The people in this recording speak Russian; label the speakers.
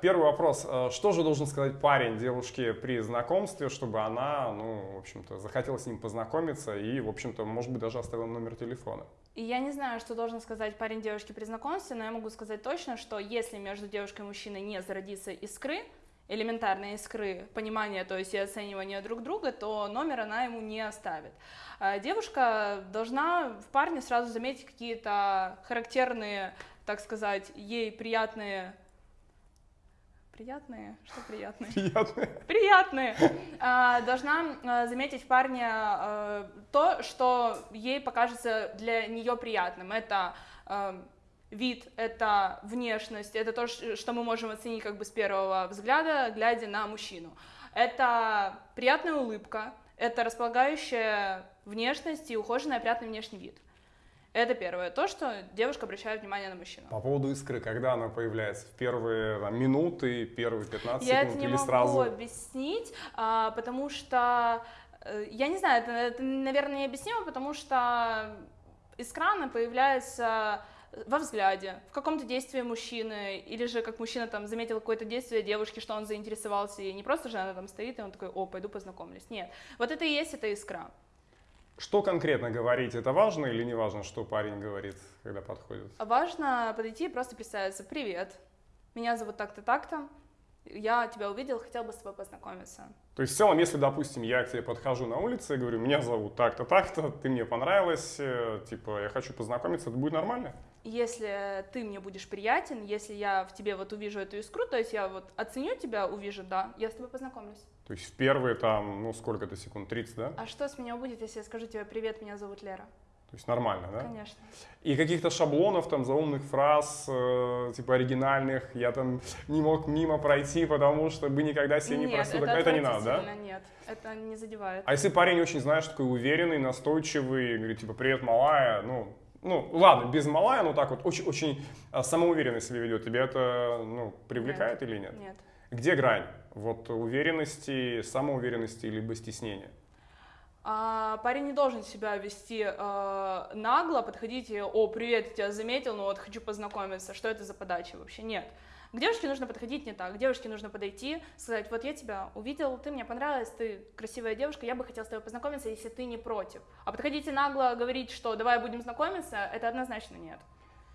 Speaker 1: Первый вопрос. Э, что же должен сказать парень девушке при знакомстве, чтобы она, ну, в общем-то, захотела с ним познакомиться и, в общем-то, может быть, даже оставила номер телефона?
Speaker 2: И я не знаю, что должен сказать парень девушке при знакомстве, но я могу сказать точно, что если между девушкой и мужчиной не зародится искры, элементарной искры понимания, то есть и оценивания друг друга, то номер она ему не оставит. А девушка должна в парне сразу заметить какие-то характерные, так сказать, ей приятные приятные, что приятные?
Speaker 1: Приятные.
Speaker 2: Приятные. А, должна а, заметить в парне а, то, что ей покажется для нее приятным. Это вид, это внешность, это то, что мы можем оценить как бы с первого взгляда, глядя на мужчину. Это приятная улыбка, это располагающая внешность и ухоженный опрятный внешний вид. Это первое. То, что девушка обращает внимание на мужчину.
Speaker 1: По поводу искры, когда она появляется? В первые там, минуты, первые 15
Speaker 2: я
Speaker 1: секунд
Speaker 2: это не
Speaker 1: или
Speaker 2: могу
Speaker 1: сразу?
Speaker 2: объяснить, а, потому что, э, я не знаю, это, это, наверное, необъяснимо, потому что искра, она появляется во взгляде, в каком-то действии мужчины, или же как мужчина там заметил какое-то действие девушки, что он заинтересовался, и не просто же она там стоит, и он такой, о, пойду познакомлюсь. Нет, вот это и есть эта искра.
Speaker 1: Что конкретно говорить? Это важно или не важно, что парень говорит, когда подходит?
Speaker 2: Важно подойти и просто представиться. Привет, меня зовут так-то, так-то. Я тебя увидел, хотел бы с тобой познакомиться.
Speaker 1: То есть в целом, если, допустим, я к тебе подхожу на улице и говорю, меня зовут так-то, так-то, ты мне понравилась, э, типа, я хочу познакомиться, это будет нормально?
Speaker 2: Если ты мне будешь приятен, если я в тебе вот увижу эту искру, то есть я вот оценю тебя, увижу, да, я с тобой познакомлюсь.
Speaker 1: То есть в первые там, ну сколько это секунд, 30, да?
Speaker 2: А что с меня будет, если я скажу тебе «Привет, меня зовут Лера»?
Speaker 1: То есть нормально, да?
Speaker 2: Конечно.
Speaker 1: И каких-то шаблонов, там, заумных фраз, э, типа оригинальных, я там не мог мимо пройти, потому что бы никогда себе не просил.
Speaker 2: это,
Speaker 1: это не надо, да?
Speaker 2: Нет, это не задевает.
Speaker 1: А если парень очень, знаешь, такой уверенный, настойчивый, говорит, типа, привет, малая, ну, ну, ладно, без малая, но так вот, очень, очень а, самоуверенно себя ведет, тебя это, ну, привлекает
Speaker 2: нет.
Speaker 1: или нет?
Speaker 2: Нет.
Speaker 1: Где грань? Вот уверенности, самоуверенности, либо стеснения?
Speaker 2: А, парень не должен себя вести э, нагло, подходить и, о, привет, я тебя заметил, но вот хочу познакомиться, что это за подача вообще? Нет. К девушке нужно подходить не так. К девушке нужно подойти, сказать, вот я тебя увидел, ты мне понравилась, ты красивая девушка, я бы хотел с тобой познакомиться, если ты не против. А подходите нагло говорить, что давай будем знакомиться, это однозначно нет.